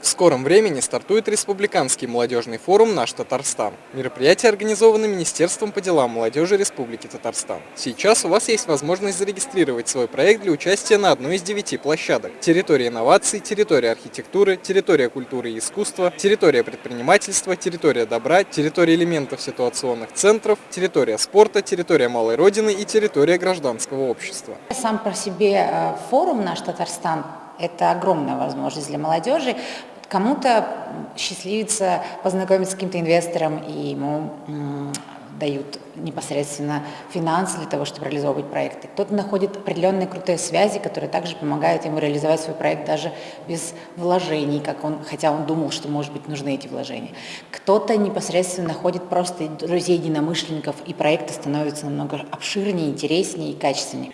В скором времени стартует Республиканский молодежный форум «Наш Татарстан». Мероприятие организовано Министерством по делам молодежи Республики Татарстан. Сейчас у вас есть возможность зарегистрировать свой проект для участия на одной из девяти площадок. Территория инноваций, территория архитектуры, территория культуры и искусства, территория предпринимательства, территория добра, территория элементов ситуационных центров, территория спорта, территория малой родины и территория гражданского общества. Сам по себе э, форум «Наш Татарстан» – это огромная возможность для молодежи. Кому-то счастливится познакомиться с каким-то инвестором, и ему дают непосредственно финансы для того, чтобы реализовывать проекты. Кто-то находит определенные крутые связи, которые также помогают ему реализовать свой проект даже без вложений, как он, хотя он думал, что, может быть, нужны эти вложения. Кто-то непосредственно находит просто друзей единомышленников, и проекты становятся намного обширнее, интереснее и качественнее.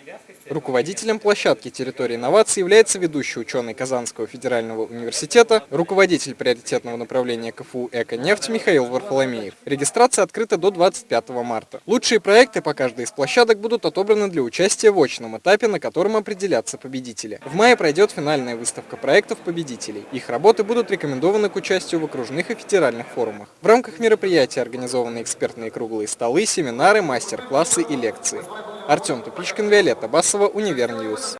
Руководителем площадки территории инноваций является ведущий ученый Казанского федерального университета, руководитель приоритетного направления КФУ «Эко-нефть» Михаил Варфоломеев. Регистрация открыта до 25 марта. Лучшие проекты по каждой из площадок будут отобраны для участия в очном этапе, на котором определятся победители. В мае пройдет финальная выставка проектов победителей. Их работы будут рекомендованы к участию в окружных и федеральных форумах. В рамках мероприятия организованы экспертные круглые столы, семинары, мастер-классы и лекции. Артем Тупичкин, Виолетта Басова, Универ News.